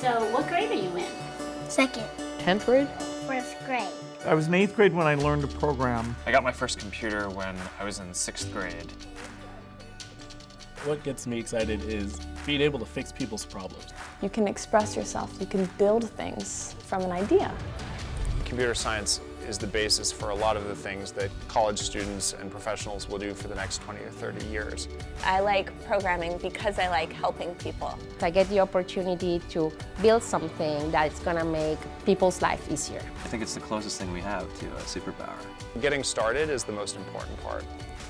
So what grade are you in? Second. 10th grade? First grade. I was in eighth grade when I learned to program. I got my first computer when I was in sixth grade. What gets me excited is being able to fix people's problems. You can express yourself. You can build things from an idea. Computer science is the basis for a lot of the things that college students and professionals will do for the next 20 or 30 years. I like programming because I like helping people. I get the opportunity to build something that's going to make people's life easier. I think it's the closest thing we have to a superpower. Getting started is the most important part.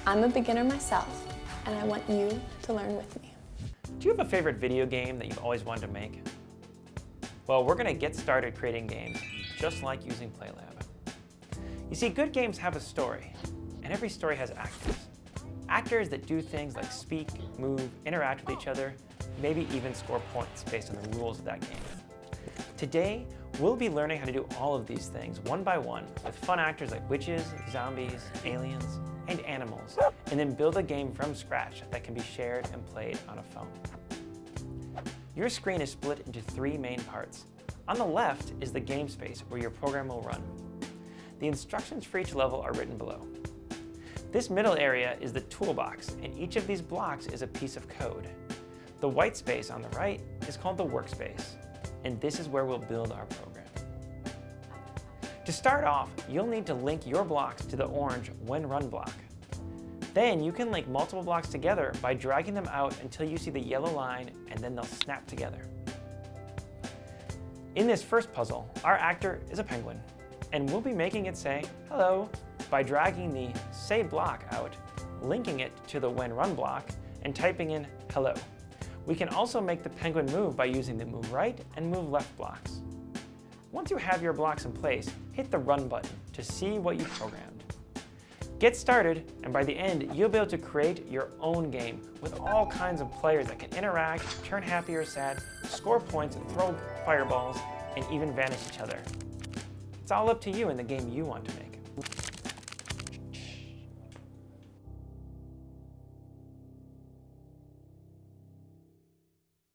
I'm a beginner myself, and I want you to learn with me. Do you have a favorite video game that you've always wanted to make? Well, we're going to get started creating games just like using PlayLab. You see, good games have a story, and every story has actors. Actors that do things like speak, move, interact with each other, maybe even score points based on the rules of that game. Today, we'll be learning how to do all of these things one by one with fun actors like witches, zombies, aliens, and animals, and then build a game from scratch that can be shared and played on a phone. Your screen is split into three main parts. On the left is the game space where your program will run. The instructions for each level are written below. This middle area is the toolbox, and each of these blocks is a piece of code. The white space on the right is called the workspace, and this is where we'll build our program. To start off, you'll need to link your blocks to the orange when run block. Then you can link multiple blocks together by dragging them out until you see the yellow line and then they'll snap together. In this first puzzle, our actor is a penguin and we'll be making it say hello by dragging the say block out, linking it to the when run block, and typing in hello. We can also make the penguin move by using the move right and move left blocks. Once you have your blocks in place, hit the run button to see what you programmed. Get started, and by the end, you'll be able to create your own game with all kinds of players that can interact, turn happy or sad, score points, throw fireballs, and even vanish each other. It's all up to you and the game you want to make.